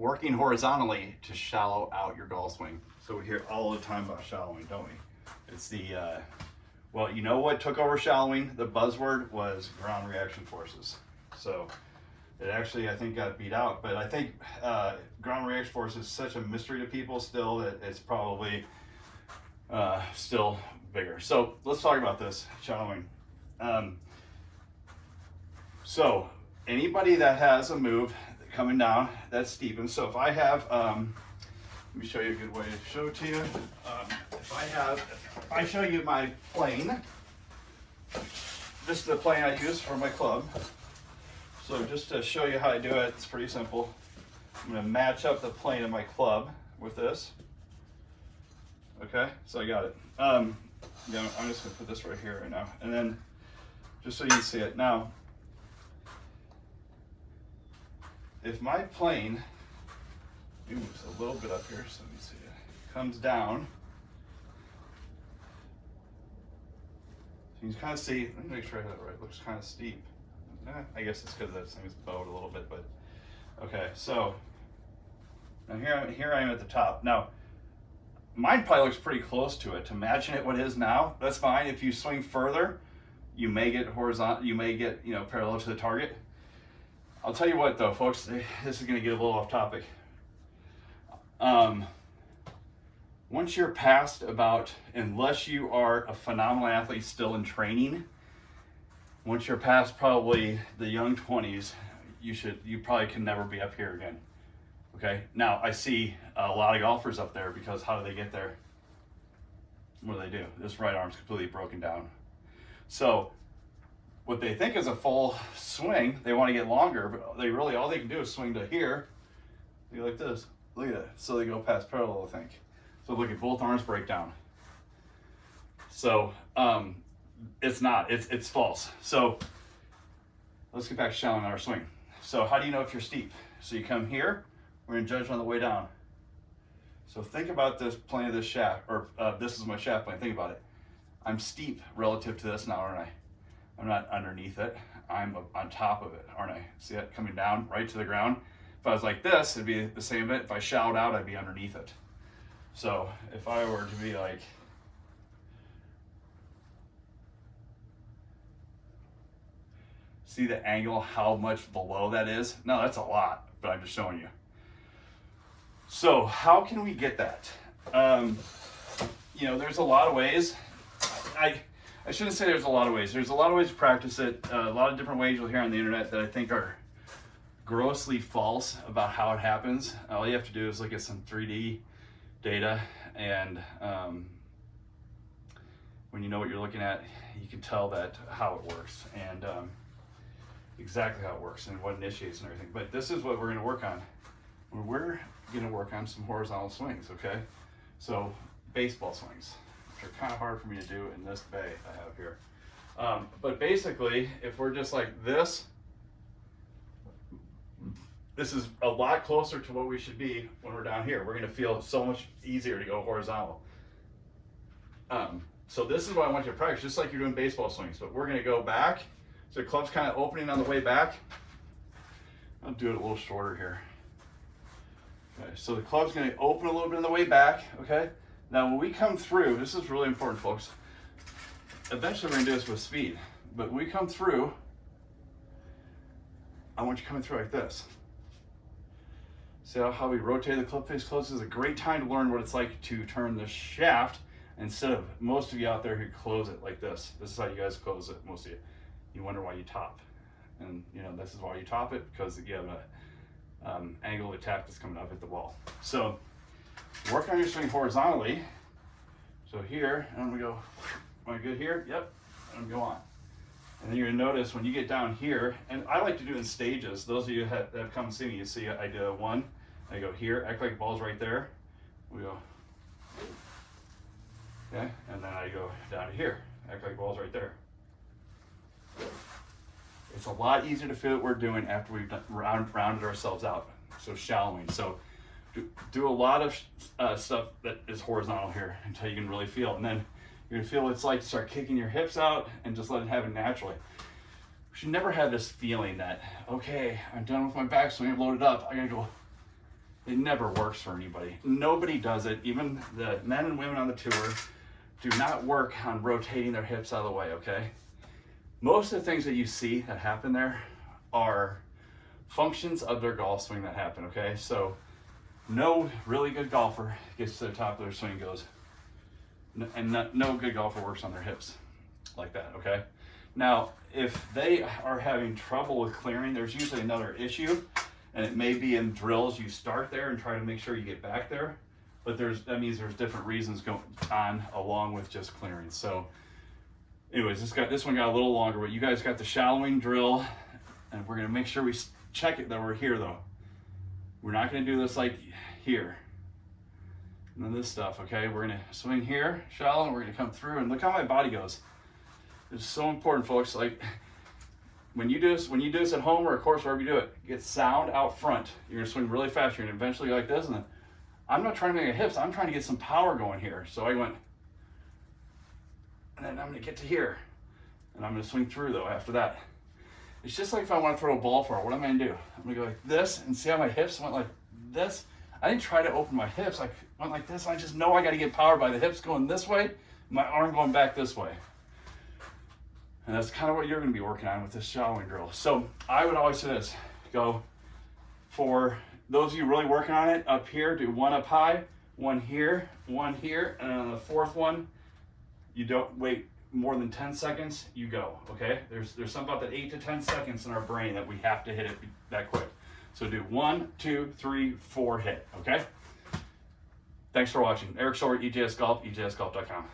working horizontally to shallow out your golf swing. So we hear all the time about shallowing, don't we? It's the, uh, well, you know what took over shallowing? The buzzword was ground reaction forces. So it actually, I think, got beat out. But I think uh, ground reaction force is such a mystery to people still that it's probably uh, still bigger. So let's talk about this shallowing. Um, so anybody that has a move coming down that's steep, so if I have, um, let me show you a good way to show to you. Um, if I have, if I show you my plane, this is the plane I use for my club. So just to show you how I do it, it's pretty simple. I'm gonna match up the plane of my club with this. Okay, so I got it. Um, yeah, I'm just gonna put this right here right now. And then, just so you can see it. Now, if my plane moves a little bit up here, so let me see it, comes down, you can kind of see, let me make sure I have it right, it looks kind of steep. Eh, I guess it's because this thing is bowed a little bit, but okay, so now here, here I am at the top. Now, mine probably looks pretty close to it. To matching it what it is now, that's fine. If you swing further, you may get horizontal, you may get, you know, parallel to the target. I'll tell you what though, folks, this is gonna get a little off topic. Um, once you're past about, unless you are a phenomenal athlete still in training, once you're past probably the young 20s, you should, you probably can never be up here again. Okay, now I see a lot of golfers up there because how do they get there? What do they do? This right arm's completely broken down. So what they think is a full swing, they want to get longer, but they really, all they can do is swing to here, go like this. Look at that. So they go past parallel, I think. So look at both arms break down. So um, it's not, it's, it's false. So let's get back to shallowing our swing. So how do you know if you're steep? So you come here, we're gonna judge on the way down. So think about this plane of this shaft, or uh, this is my shaft plane, think about it. I'm steep relative to this now, aren't I? I'm not underneath it, I'm on top of it, aren't I? See it coming down right to the ground? If I was like this, it'd be the same bit. If I shout out, I'd be underneath it. So if I were to be like, see the angle, how much below that is? No, that's a lot, but I'm just showing you. So how can we get that? Um, you know, there's a lot of ways. I, I shouldn't say there's a lot of ways. There's a lot of ways to practice it. Uh, a lot of different ways you'll hear on the internet that I think are grossly false about how it happens. All you have to do is look at some 3D data and um, when you know what you're looking at, you can tell that how it works and um, exactly how it works and what initiates and everything. But this is what we're gonna work on. We're going to work on some horizontal swings, okay? So baseball swings, which are kind of hard for me to do in this bay I have here. Um, but basically, if we're just like this, this is a lot closer to what we should be when we're down here. We're going to feel so much easier to go horizontal. Um, so this is what I want you to practice, just like you're doing baseball swings. But we're going to go back. So the club's kind of opening on the way back. I'll do it a little shorter here. Okay, so the club's gonna open a little bit on the way back, okay? Now when we come through, this is really important folks, eventually we're gonna do this with speed, but when we come through, I want you coming through like this. See how, we rotate the club face close? This is a great time to learn what it's like to turn the shaft instead of most of you out there who close it like this. This is how you guys close it, most of you. You wonder why you top. And you know, this is why you top it because you have an um, angle of attack that's coming up at the wall. So work on your swing horizontally. So here, and we go, am I good here? Yep, and go on. And then you're gonna notice when you get down here, and I like to do in stages. Those of you that have come see me, you see I do one, I go here, act like the ball's right there. We go, okay, and then I go down to here, act like the ball's right there. It's a lot easier to feel what we're doing after we've round, rounded ourselves out. So shallowing. So do, a lot of uh, stuff that is horizontal here until you can really feel. And then you're gonna feel what it's like to start kicking your hips out and just let it happen naturally. We should never have this feeling that, okay, I'm done with my backswing, I've loaded up, I gotta go It never works for anybody. Nobody does it. Even the men and women on the tour do not work on rotating their hips out of the way, okay? Most of the things that you see that happen there are functions of their golf swing that happen, okay? So no really good golfer gets to the top of their swing goes, and no, no good golfer works on their hips like that, okay? Now, if they are having trouble with clearing, there's usually another issue, and it may be in drills. You start there and try to make sure you get back there, but there's that means there's different reasons going on along with just clearing. So, anyways, this got this one got a little longer, but you guys got the shallowing drill, and we're gonna make sure we check it that we're here though. We're not gonna do this like here. And then this stuff, okay? We're gonna swing here, shallow, and we're gonna come through, and look how my body goes. It's so important, folks. Like when you do this, when you do this at home or of course wherever you do it, get sound out front. You're gonna swing really fast. You're gonna eventually go like this, and then I'm not trying to make a hips. I'm trying to get some power going here. So I went, and then I'm gonna get to here, and I'm gonna swing through though after that. It's just like if I want to throw a ball far. What am I gonna do? I'm gonna go like this, and see how my hips went like this. I didn't try to open my hips. I went like this. I just know I got to get power by the hips going this way, my arm going back this way. And that's kind of what you're going to be working on with this shallowing drill. So I would always say this, go for those of you really working on it up here, do one up high, one here, one here, and on the fourth one, you don't wait more than 10 seconds, you go, okay? There's, there's something about that eight to 10 seconds in our brain that we have to hit it that quick. So do one, two, three, four, hit, okay? Thanks for watching. Eric Shore, EJS Golf, EJSGolf.com.